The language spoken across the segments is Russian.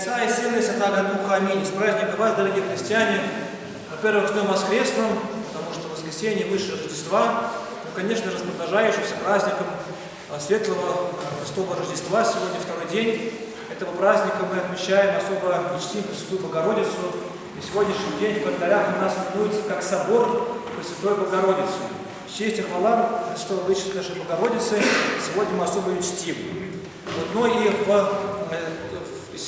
Отца и Сына и Святаго Духа. Аминь. С праздником вас, дорогие христиане. Во-первых, с Днем Воскресным, потому что воскресенье выше Рождества. Ну, конечно, распродолжающимся праздником а, Светлого Христового Рождества. Сегодня второй день этого праздника мы отмечаем особо и чтим Пресвятую Богородицу. И сегодняшний день в календарях у нас именуется как собор Пресвятой Богородицы. Честь и хвала Христовой Вычесть нашей Богородицы сегодня мы особо ее чтим. Вот, но и в,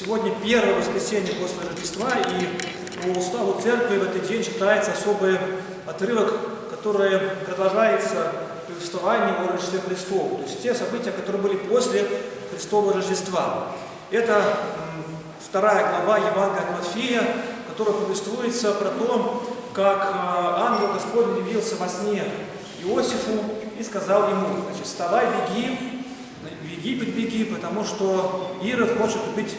сегодня первое воскресенье после Рождества, и по уставу церкви в этот день читается особый отрывок, который продолжается повествование о Рождестве Христовом, то есть те события, которые были после Христового Рождества. Это вторая глава Евангелия от Матфея, которая повествуется про то, как э, ангел Господень явился во сне Иосифу и сказал ему, значит, вставай, беги, в Египет беги, потому что Ирод хочет убить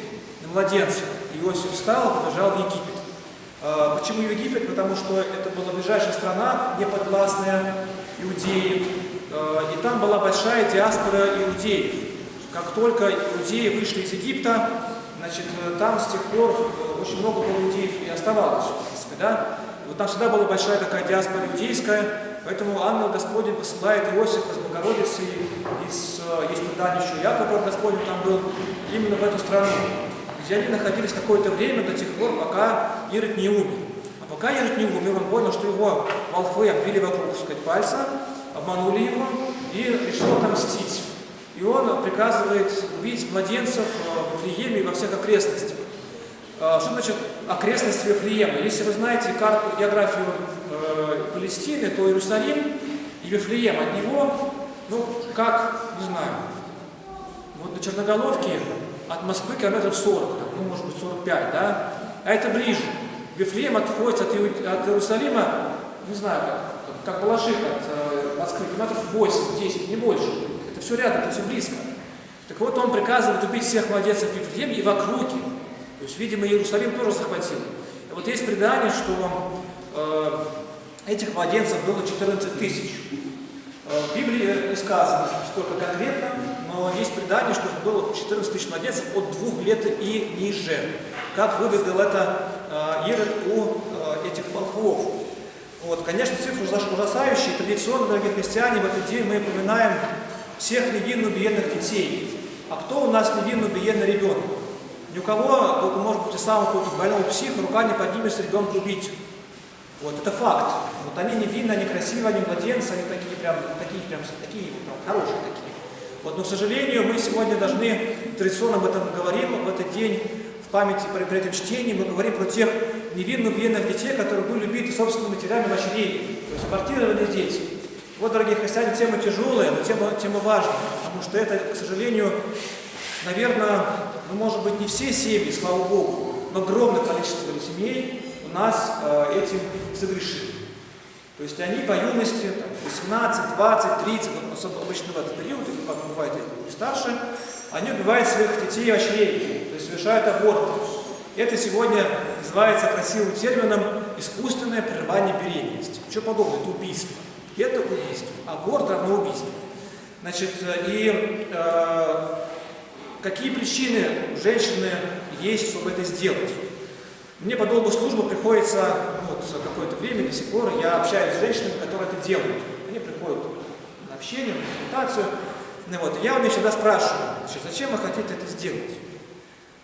младенца. Иосиф встал и побежал в Египет. А, почему в Египет? Потому что это была ближайшая страна, неподвластная Иудеи, а, и там была большая диаспора иудеев. Как только иудеи вышли из Египта, значит, там с тех пор э, очень много было иудеев и оставалось, в принципе, да? Вот там всегда была большая такая диаспора иудейская, Поэтому ангел Господень посылает Иосифа с Богородицей, из, э, есть предание еще Якова Господень там был, именно в эту страну, где они находились какое-то время до тех пор, пока Ирод не умер. А пока Ирод не умер, он понял, что его волхвы обвили вокруг, сказать, пальца, обманули его и решил отомстить. И он приказывает убить младенцев э, в Вифлееме и во всех окрестностях. Э, что значит окрестность Вифлеема? Если вы знаете карту, географию э, Палестины, то Иерусалим и Вифлеем от него, ну, как, не знаю, вот до Черноголовки от Москвы километров 40, там, ну, может быть, 45, да? А это ближе. Вифлеем отходит от, от Иерусалима, не знаю, как, как Балаших от э, Москвы, километров 8-10, не больше. Это все рядом, это все близко. Так вот, он приказывает убить всех младенцев в Вифлееме и в округе. То есть, видимо, Иерусалим тоже захватил. И вот есть предание, что э, Этих младенцев было 14 тысяч. Э, в Библии не сказано, сколько конкретно, но есть предание, что было 14 тысяч младенцев от двух лет и ниже. Как выведал это э, Ирод у э, этих волхвов. Вот, конечно, цифры ужасающие. Традиционно, дорогие христиане, в этот день мы упоминаем всех невинно убиенных детей. А кто у нас невинно убиенный ребенок? Ни у кого, только может быть и самого больного психа, рука не поднимется ребенка убить. Вот, это факт. Вот они невинны, они красивые, они младенцы, они такие прям, такие прям, такие прям, хорошие такие. Вот, но, к сожалению, мы сегодня должны, традиционно об этом говорим, в этот день, в памяти при, при этом чтении, мы говорим про тех невинных, бедных детей, которые были убиты собственными матерями вочерей, то есть квартированные дети. Вот, дорогие христиане, тема тяжелая, но тема, тема важная, потому что это, к сожалению, наверное, ну, может быть, не все семьи, слава Богу, но огромное количество семей нас э, этим согрешили. То есть они по юности, там, 18, 20, 30, вот, обычно в этот период, или как бывает и старше, они убивают своих детей очрей, то есть совершают аборт. Это сегодня называется красивым термином искусственное прерывание беременности. Что подобное? Это убийство. Это убийство. Аборт равно убийство. Значит, и э, какие причины у женщины есть, чтобы это сделать? Мне по долгу службы приходится, вот какое-то время, до сих пор, я общаюсь с женщинами, которые это делают. Они приходят на общение, на консультацию. Ну, вот, я у них всегда спрашиваю, значит, зачем вы хотите это сделать?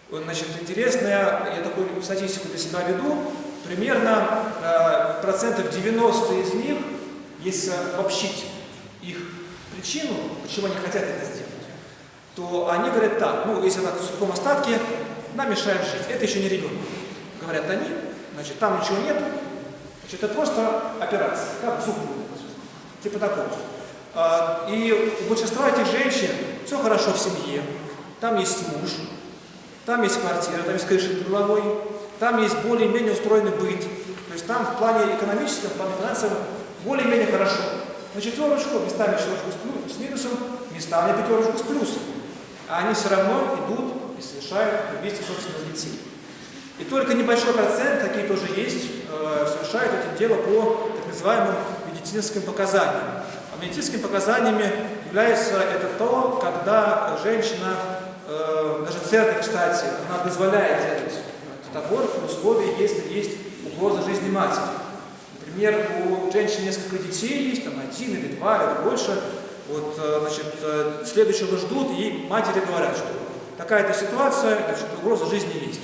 Значит, интересно, я такую статистику для себя веду, примерно э, процентов 90 из них, если обобщить их причину, почему они хотят это сделать, то они говорят так, ну, если так в сухом остатке, нам мешает жить, это еще не ребенок говорят они, значит, там ничего нет, значит, это просто операция, как зуб типа такого. А, и у большинства этих женщин все хорошо в семье, там есть муж, там есть квартира, там есть крыша над головой, там есть более-менее устроенный быт, то есть там в плане экономическом, в плане финансовом более-менее хорошо. На четверочку, местами четверочку с, с минусом, местами пятерочку с плюсом. А они все равно идут и совершают убийство собственных детей. И только небольшой процент, такие тоже есть, э, совершают это дело по так называемым медицинским показаниям. А медицинскими показаниями является это то, когда женщина э, даже церковь, кстати, она дозволяет делать этот аборт в условии, если есть угроза жизни матери. Например, у женщин несколько детей есть, там один или два, или больше. Вот, э, значит, следующего ждут, и матери говорят, что такая-то ситуация, значит, угроза жизни есть.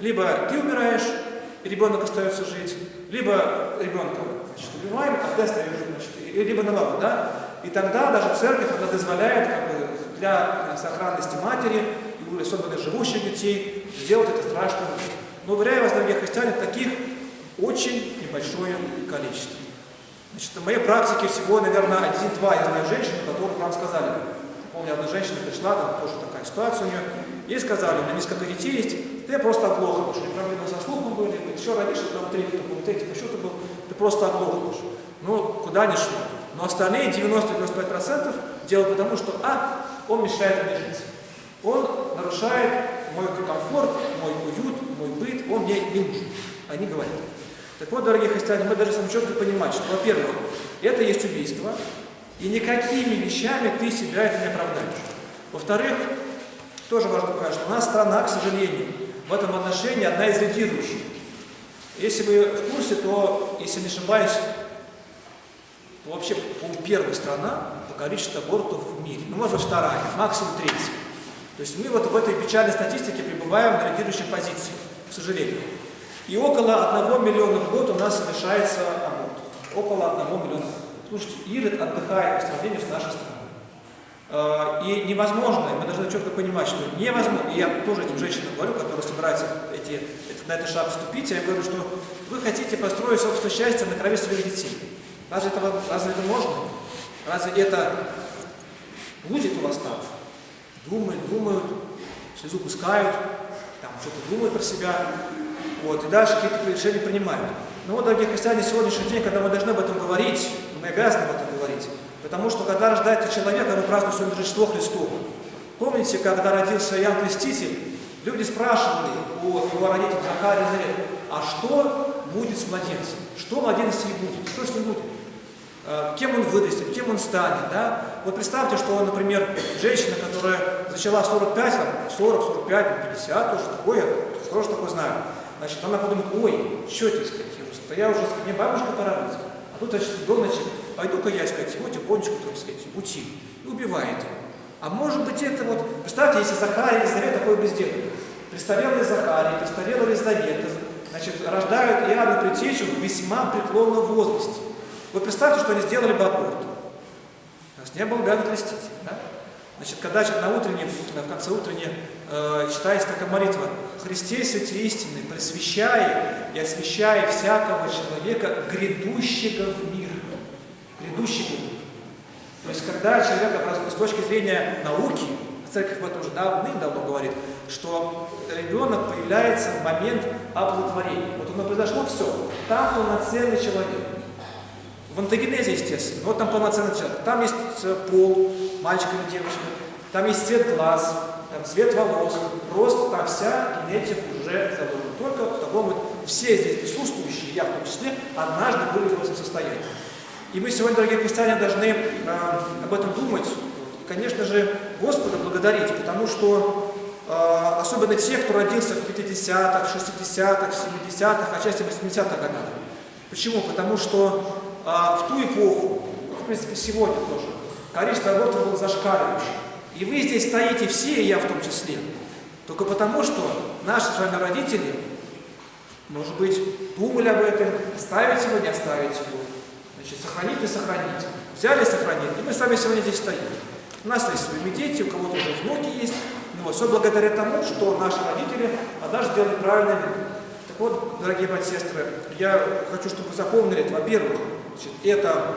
Либо ты умираешь, и ребенок остается жить, либо ребенка значит, убиваем, а ты остаешься, значит, либо наоборот, да? И тогда даже церковь она дозволяет как бы, для сохранности матери и особенно живущих детей сделать это страшно. Но, уверяю вас, дорогие христиане, таких очень небольшое количество. Значит, в моей практике всего, наверное, один-два я знаю женщин, которые нам сказали. Помню, одна женщина пришла, там тоже такая ситуация у нее, ей сказали, у меня несколько детей есть, ты просто оглохла, потому что проблемы со слухом были, еще раньше, там третий, там третий, еще ты был, ты просто оглохла. Ну, куда ни шло. Но остальные 90-95% делают потому, что, а, он мешает мне жить. Он нарушает мой комфорт, мой уют, мой быт, он мне не нужен. Они говорят. Так вот, дорогие христиане, мы должны четко понимать, что, во-первых, это есть убийство, и никакими вещами ты себя это не оправдаешь. Во-вторых, тоже важно понять, что у нас страна, к сожалению, в этом отношении одна из лидирующих. Если вы в курсе, то, если не ошибаюсь, то вообще, первая страна по количеству абортов в мире. Ну, может быть, вторая, максимум третья. То есть мы вот в этой печальной статистике пребываем на лидирующей позиции, к сожалению. И около 1 миллиона в год у нас совершается аборт. Около 1 миллиона. Слушайте, Ирод отдыхает по сравнению с нашей страной. А, и невозможно, мы должны четко понимать, что невозможно, и я тоже этим женщинам говорю, которые собираются эти, на этот шаг вступить, я говорю, что вы хотите построить собственное счастье на крови своих детей. Разве это, разве это можно? Разве это будет у вас так? Думают, думают, слезу пускают, там что-то думают про себя, вот, и дальше какие-то решения принимают. Но вот, дорогие христиане, сегодняшний день, когда мы должны об этом говорить, мы обязаны об этом говорить, потому что, когда рождается человек, мы празднуем свое Рождество Христово. Помните, когда родился Иоанн Креститель, люди спрашивали у его родителей Захария и Зарет, а что будет с младенцем? Что младенец ним будет? Что с ним будет? Э, кем он вырастет, кем он станет, да? Вот представьте, что, например, женщина, которая зачала 45, 40, 45, 50, тоже такое, тоже такое знаю, Значит, она подумает, ой, что да я уже, мне бабушка пора быть. А тут, значит, ребеночек, пойду-ка я, сказать, его тихонечко, так сказать, утих, и убивает его. А может быть это вот, представьте, если Захария и Елизавета такое бы сделали. Престарелый Захария, престарелая Елизавета, значит, рождают Иоанна Предтечу в весьма преклонном возрасте. Вот представьте, что они сделали бы аборт. У нас не было бы Иоанна да? Значит, когда на утреннем, в конце утренней э, читается такая молитва «Христе святи истины, просвещая и освящая всякого человека, грядущего в мир». В мир. То есть, когда человек, с точки зрения науки, церковь об этом уже давным-давно говорит, что ребенок появляется в момент оплодотворения. Вот оно произошло, все, там полноценный человек. В антогенезе, естественно, вот там полноценный человек. Там есть э, пол, мальчик или девочка, там есть цвет глаз, там цвет волос, рост, там вся генетика уже заложена. Только в таком вот, все здесь присутствующие, я в том числе, однажды были в этом состоянии. И мы сегодня, дорогие христиане, должны э, об этом думать, и, конечно же, Господа благодарить, потому что э, особенно те, кто родился в 50-х, 60-х, 70-х, а части 80-х годах. Почему? Потому что э, в ту эпоху, в принципе, сегодня тоже, количество абортов было зашкаливающим. И вы здесь стоите все, и я в том числе, только потому, что наши с вами родители, может быть, думали об этом, оставить его, не оставить его, значит, сохранить, не сохранить. Взяли, сохранили, и мы с вами сегодня здесь стоим. У нас есть своими дети, у кого-то уже внуки есть, ну, вот, все благодаря тому, что наши родители однажды сделали правильный выбор. Так вот, дорогие братья и сестры, я хочу, чтобы вы запомнили, во-первых, это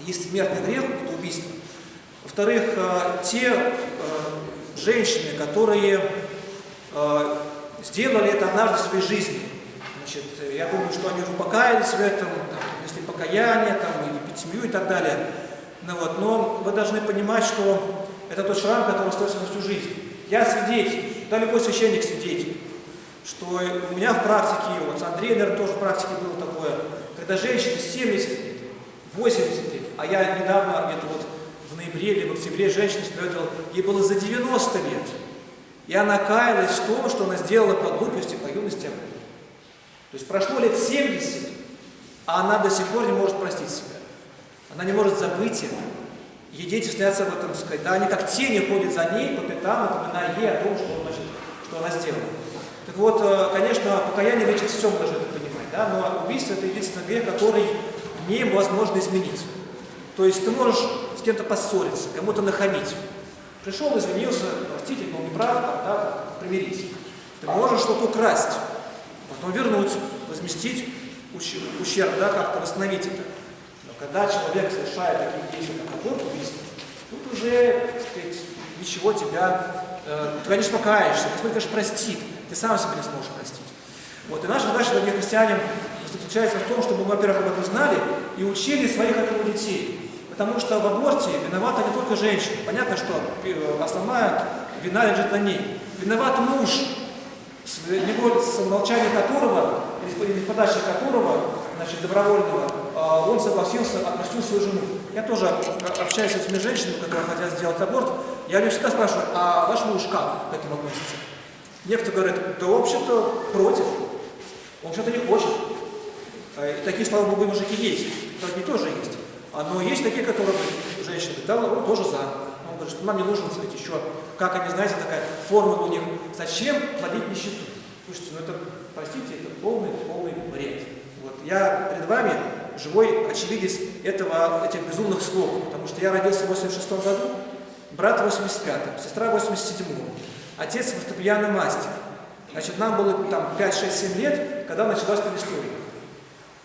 есть смертный грех, это убийство. Во-вторых, э, те э, женщины, которые э, сделали это однажды в своей жизни, значит, я думаю, что они уже покаялись в этом, если покаяние, там, или пятимью и так далее. Ну, вот, но вы должны понимать, что это тот шрам, который остается на всю жизнь. Я свидетель, да любой священник свидетель, что у меня в практике, вот с Андреем, наверное, тоже в практике было такое, когда женщине 70 лет, 80 лет, а я недавно, где-то вот в ноябре или в октябре женщина свидетельствовала, ей было за 90 лет. И она каялась в том, что она сделала по глупости, по юности. То есть прошло лет 70, а она до сих пор не может простить себя. Она не может забыть это. Ей дети снятся в этом, сказать, да, они как тени ходят за ней по пятам, напоминая ей о том, что, значит, что она сделала. Так вот, э, конечно, покаяние лечит все, мы должны это понимать, да, но убийство – это единственный грех, который невозможно изменить. То есть ты можешь с кем-то поссориться, кому-то нахамить. Пришел, извинился, простите, был неправ, да, примириться. Ты можешь что-то украсть, потом вернуть, возместить ущерб, да, как-то восстановить это. Но когда человек совершает такие действия, как аборт, убийство, тут уже, так сказать, ничего тебя, э, ты, конечно, покаешься, Господь, конечно, простит, ты сам себя не сможешь простить. Вот, и наша задача, дорогие христиане, заключается в том, чтобы мы, во-первых, об этом знали и учили своих этому детей. Потому что в аборте виновата не только женщина. Понятно, что э, основная вина лежит на ней. Виноват муж, с, с молчания которого, с подачи которого, значит, добровольного, а, он согласился, отпустил свою жену. Я тоже общаюсь с этими женщинами, которые хотят сделать аборт. Я у них всегда спрашиваю, а ваш муж как к этому относится? Некоторые говорят, да, в общем-то, против. Он что-то не хочет. А, и такие, слава богу, мужики есть. Такие тоже есть. А, но есть такие, которые, женщины, да, он тоже за. Он говорит, что нам не нужно, сказать, еще, как они, знаете, такая формула у них, зачем плодить нищету? Слушайте, ну это, простите, это полный, полный бред. Вот. Я перед вами живой очевидец этого, этих безумных слов, потому что я родился в 86 году, брат в 85-м, сестра в 87-м, отец фортепианный мастер. Значит, нам было там 5, 6, 7 лет, когда началась перестройка.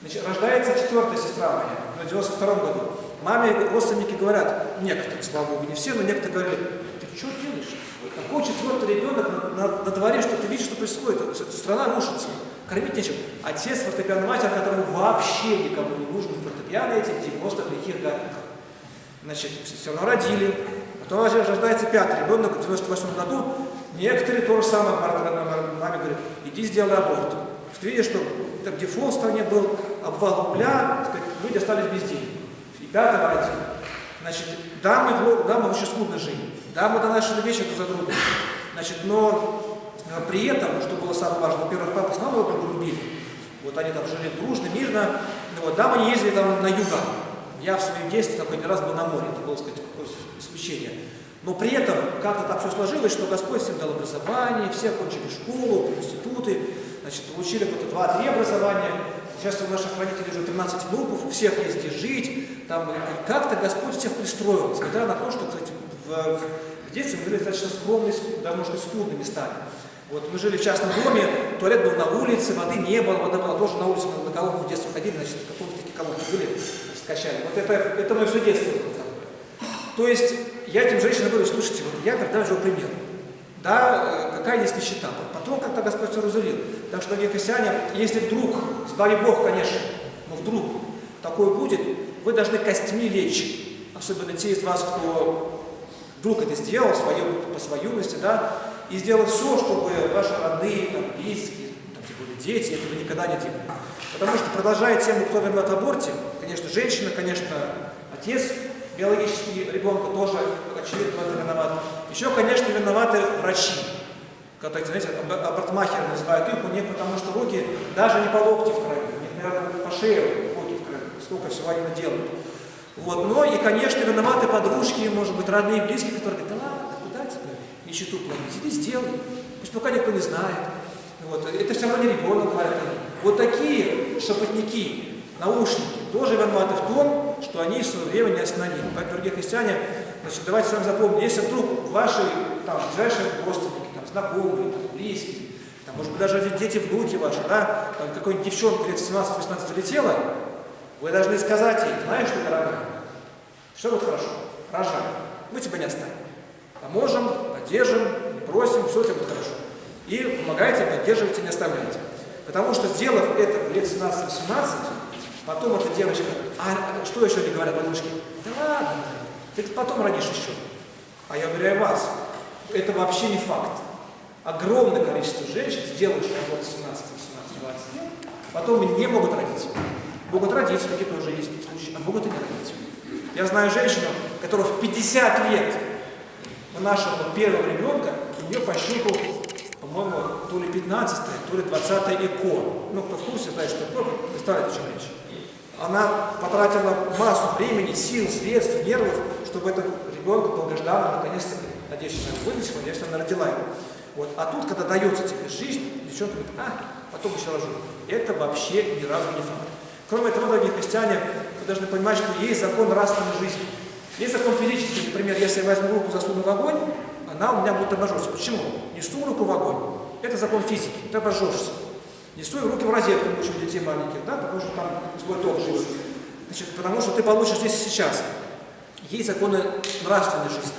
Значит, рождается четвертая сестра моя в 92 году. Маме родственники говорят, некоторые, слава Богу, не все, но некоторые говорили, ты что делаешь? Какой четвертый ребенок на, на, на дворе, что ты видишь, что происходит? Страна рушится. Кормить нечем. Отец фортепиано мастер, которому вообще никому не нужен фортепиано эти 90-х лихих годах. Значит, все равно родили. Потом рождается пятый ребенок в 98 году. Некоторые то же самое маме говорят, иди сделай аборт. Ты видишь, что так дефолт в стране был, обвал рубля, люди остались без денег. И пятого родили. Значит, да, мы, да, мы очень скудно жили, да, мы донашивали вещи друг за другом. Значит, но э, при этом, что было самое важное, во-первых, папа с мамой друг любили. Вот они там жили дружно, мирно. Ну, вот, да, мы ездили там на юга. Я в своем детстве такой не раз был на море, это было, так сказать, исключение. Но при этом как-то так все сложилось, что Господь всем дал образование, все окончили школу, институты, значит, получили вот два-три образования. Сейчас у наших родителей уже 13 внуков, у всех есть где жить. Там как-то Господь всех пристроил, несмотря на то, что, кстати, в, в детстве мы жили достаточно скромные, даже, может быть, скудными стали. Вот мы жили в частном доме, туалет был на улице, воды не было, вода была тоже на улице, мы на колонку в детстве ходили, значит, каком-то такие колонки были, значит, качали. Вот это, это мое все детство. То есть я этим женщинам говорю, слушайте, вот я тогда жил пример. Да, э, какая есть нищета. Потом как-то Господь все разулил. Так что, дорогие христиане, если вдруг, сбави Бог, конечно, но вдруг такое будет, вы должны костьми лечь. Особенно те из вас, кто вдруг это сделал свое, по своей да, и сделать все, чтобы ваши родные, там, близкие, там, тем более дети этого никогда не делали. Потому что, продолжая тему, кто виноват в аборте, конечно, женщина, конечно, отец, биологический ребенка тоже, очевидно, виноват. Еще, конечно, виноваты врачи. Когда, знаете, абортмахеры называют их, у них потому что руки даже не по локти в крови, у них, наверное, по шее руки в крови, сколько всего они наделают. Вот. Но и, конечно, виноваты подружки, может быть, родные и близкие, которые говорят, да ладно, куда тебе нищету платить, иди сделай, пусть пока никто не знает. Вот. Это все равно не ребенок, говорят они. Вот такие шепотники, наушники, тоже виноваты в том, что они в свое время не остановили. Поэтому, дорогие христиане, значит, давайте с вами запомним, если вдруг ваши там, ближайшие родственники, знакомые, близкие, там, может быть, даже дети, внуки ваши, да, там какой-нибудь девчонка лет 17-18 летела, вы должны сказать ей, знаешь что, дорогая, все будет хорошо, рожай, мы тебя не оставим. Поможем, поддержим, просим, все у тебя будет хорошо. И помогайте, поддерживайте, не оставляйте. Потому что, сделав это лет 17-18, потом эта девочка, а что еще не говорят бабушки? Да ладно, ты потом родишь еще. А я уверяю вас, это вообще не факт. Огромное количество женщин, сделавших аборт 17, 18, 20 лет, потом не могут родить. Могут родить, такие тоже есть случаи, а могут и не родить. Я знаю женщину, которая в 50 лет у нашего первого ребенка у нее по счету, по-моему, то ли 15 то ли 20 ЭКО. Ну, кто в курсе, знает, что ЭКО, представляете, о чем речь. Она потратила массу времени, сил, средств, нервов, чтобы этот ребенка долгожданно наконец-то, надеюсь, она вынесла, надеюсь, она родила его. Вот. А тут, когда дается тебе жизнь, девчонка говорит, а, потом еще рожу. Это вообще ни разу не факт. Кроме того, дорогие христиане, вы должны понимать, что есть закон нравственной жизни. Есть закон физический, например, если я возьму руку, засуну в огонь, она у меня будет обожжется. Почему? Несу руку в огонь. Это закон физики, ты обожжешься. Несу руки в розетку, учим детей маленьких, да, потому что там злой ток живет. Значит, потому что ты получишь здесь сейчас. Есть законы нравственной жизни.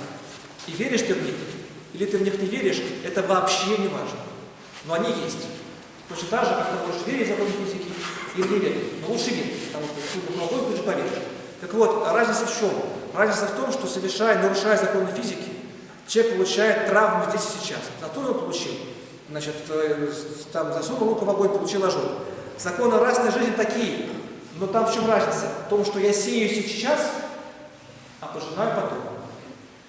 И веришь ты в них, или ты в них не веришь, это вообще не важно. Но они есть. Точно так же, как ты можешь верить в законы физики или не верить. Но лучше верить, потому что если ты другой, ты же поверишь. Так вот, разница в чем? Разница в том, что совершая, нарушая законы физики, человек получает травму здесь и сейчас. Зато он получил. Значит, э, там засунул руку в огонь, получил ожог. Законы разной жизни такие. Но там в чем разница? В том, что я сею сейчас, а пожинаю потом.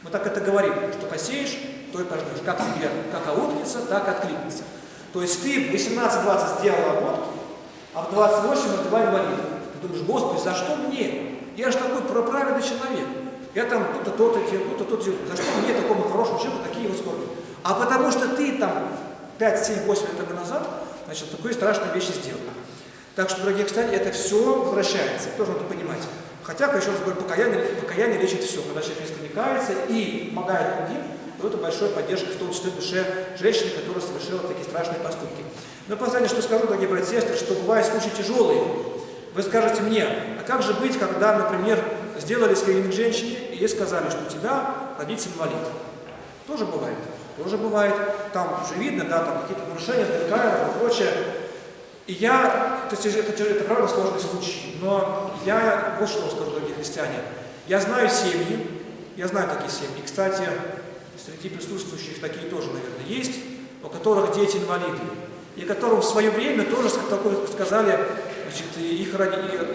Мы так это говорим, что посеешь, то и пожнешь. Как тебе, как аукнется, так откликнется. То есть ты в 18-20 сделал аборт, а в 28 родила инвалида. Ты думаешь, Господи, за что мне? Я же такой праведный человек. Я там то-то, то-то делал, то-то, то-то делал. За что мне, такому хорошему человеку, такие вот скорби? А потому что ты там 5, 7, 8 лет назад, значит, такой страшные вещи сделал. Так что, дорогие кстати, это все возвращается, тоже надо понимать. Хотя, еще раз говорю, покаяние, покаяние лечит все. Когда человек искренне и помогает другим, то это большая поддержка, в том числе в душе женщины, которая совершила такие страшные поступки. Но последнее, что скажу, дорогие братья и сестры, что бывают случаи тяжелые. Вы скажете мне, а как же быть, когда, например, сделали скрининг женщине и ей сказали, что у тебя родится инвалид? Тоже бывает. Тоже бывает. Там уже видно, да, там какие-то нарушения, и прочее. И я, то есть это, это, это правда сложный случай, но я вот что скажу, дорогие христиане. Я знаю семьи, я знаю такие семьи. Кстати, среди присутствующих такие тоже, наверное, есть, у которых дети инвалиды, и которым в свое время тоже сказали, значит, их,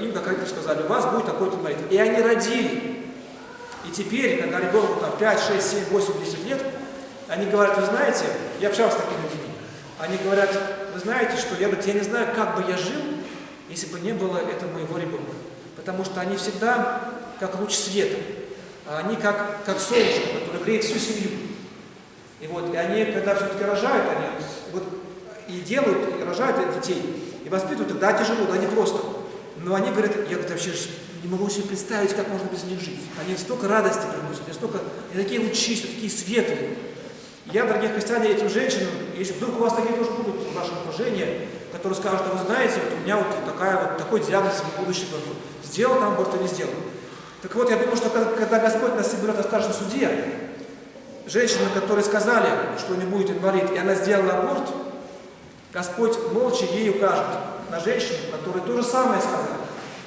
им как родители сказали, у вас будет такой-то инвалид. И они родили. И теперь, когда ребенку там 5, 6, 7, 8, 10 лет, они говорят, вы знаете, я общался с такими людьми, они говорят, вы знаете, что я, я не знаю, как бы я жил, если бы не было этого моего ребенка. Потому что они всегда как луч света. А они как, как солнце, греет всю семью. И вот, и они, когда все-таки рожают, они вот и делают, и рожают детей, и воспитывают их, да, тяжело, да, не просто. Но они говорят, я говорит, вообще не могу себе представить, как можно без них жить. Они столько радости приносят, они столько, они такие лучи, такие светлые. Я, дорогие христиане, этим женщинам, если вдруг у вас такие тоже будут в нашем окружении, которые скажут, а вы знаете, вот у меня вот такая вот такой диагноз в будущем году. Сделал там аборт или не сделал. Так вот, я думаю, что когда Господь нас соберет на старшем суде, женщина, которые сказали, что не будет инвалид, и она сделала аборт, Господь молча ей укажет на женщину, которая то же самое сказала,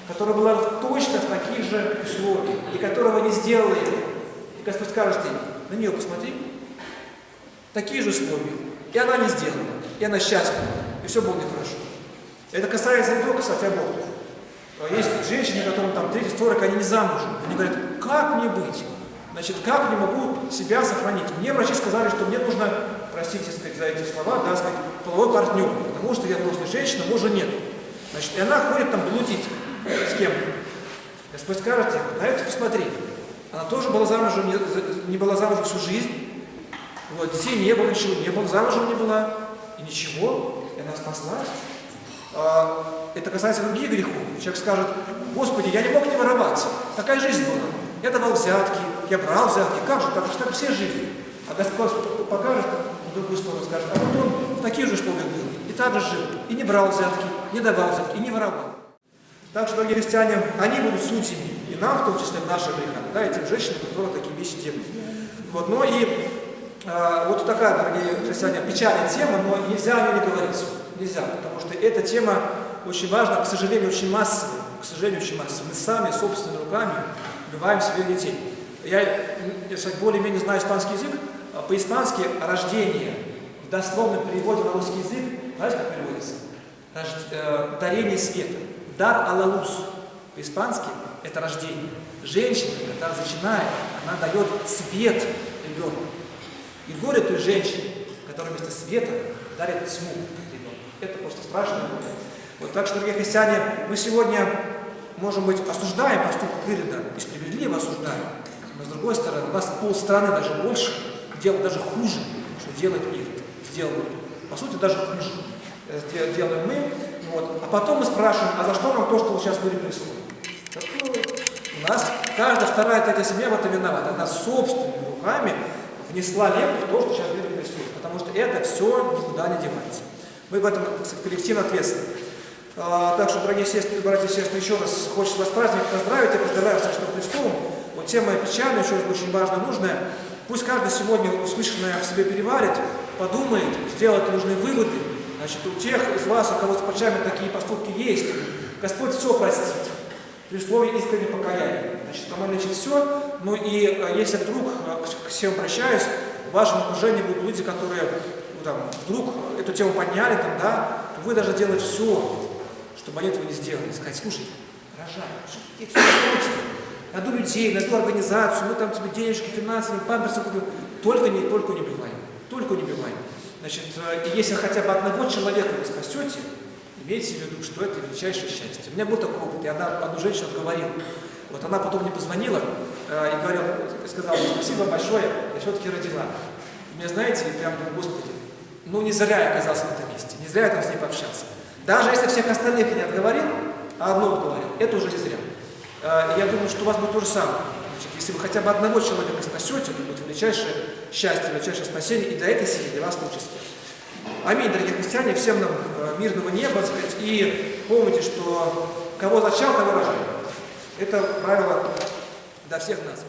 которая была точно в таких же условиях, и которого не сделала его. И Господь скажет ей, на нее посмотри, такие же условия, и она не сделала, и она счастлива, и все было нехорошо. Это касается не только, кстати, абортов. А есть женщины, которым там 30-40, они не замужем. Они говорят, как мне быть? Значит, как не могу себя сохранить? Мне врачи сказали, что мне нужно, простите сказать, за эти слова, да, сказать, половой партнер, потому что я взрослая женщина, мужа нет. Значит, и она ходит там блудить с кем Господь скажет, на это посмотри. Она тоже была замужем, не, не была замужем всю жизнь. Вот, детей не было, ничего не было, замужем не была. И ничего, и она спаслась. А, это касается других грехов. Человек скажет, Господи, я не мог не вороваться. Такая жизнь была. Я давал взятки, я брал взятки. Как же, так же так все жили. А Господь покажет в другую сторону, скажет, а вот он в таких же условиях был. И так же жил. И не брал взятки, не давал взятки, и не воровал. Так что, дорогие христиане, они будут судьями. И нам, в том числе, в наших грехах, да, этим женщинам, которые такие вещи делают. Вот, но и э, вот такая, дорогие христиане, печальная тема, но нельзя о ней не говорить нельзя, потому что эта тема очень важна, к сожалению, очень массовая. К сожалению, очень массовая. Мы сами, собственными руками, убиваем своих детей. Я, если более-менее знаю испанский язык, а по-испански рождение в дословном переводе на русский язык, знаете, как переводится? Рож, э, дарение света. Дар алалус. По-испански это рождение. Женщина, когда зачинает, она дает свет ребенку. И горе той женщине, который вместо света дарит тьму ребенку. Это просто страшно. Вот так что, дорогие христиане, мы сегодня, может быть, осуждаем поступок Ирода и справедливо осуждаем, но с другой стороны, у нас полстраны даже больше делают даже хуже, что делает Ирод, сделал По сути, даже хуже э, делаем мы. Вот. А потом мы спрашиваем, а за что нам то, что вот сейчас были происходит? У нас каждая вторая третья семья в этом виновата. Она собственными руками внесла лепту в то, что сейчас мир происходит. Потому что это все никуда не девается. Мы в этом коллективно ответственны. А, так что, дорогие сестры, братья и сестры, еще раз хочется вас праздник поздравить. Я поздравляю с Христом. Вот тема печальная, еще очень важная, нужная. Пусть каждый сегодня услышанное в себе переварит, подумает, сделает нужные выводы. Значит, у тех из вас, у кого с плечами такие поступки есть, Господь все простит при условии искреннего покаяния. Значит, там лечит все. Ну и э, если вдруг, э, к всем обращаюсь, в вашем окружении будут люди, которые ну, там, вдруг эту тему подняли, там, да, то вы должны делать все, чтобы они этого не сделали. Сказать, слушай, рожай, что ты все найду людей, найду организацию, мы там тебе денежки, финансовые, памперсы купим. Только не, только не убиваем. Только не убиваем. Значит, э, если хотя бы одного человека вы спасете, имейте в виду, что это величайшее счастье. У меня был такой опыт, я одна, одну женщину отговорил. Вот она потом мне позвонила э, и говорила, сказала, спасибо большое, я все-таки родила. И мне, знаете, и прям Господи, ну не зря я оказался на этом месте, не зря я там с ней пообщался. Даже если всех остальных не отговорил, а одно отговорил, это уже не зря. Э, я думаю, что у вас будет то же самое. Значит, если вы хотя бы одного человека спасете, это будет величайшее счастье, величайшее спасение, и для этой семьи, для вас в том числе. Аминь, дорогие христиане, всем нам э, мирного неба, сказать, и помните, что кого зачал, того рожает. Это правило для всех нас.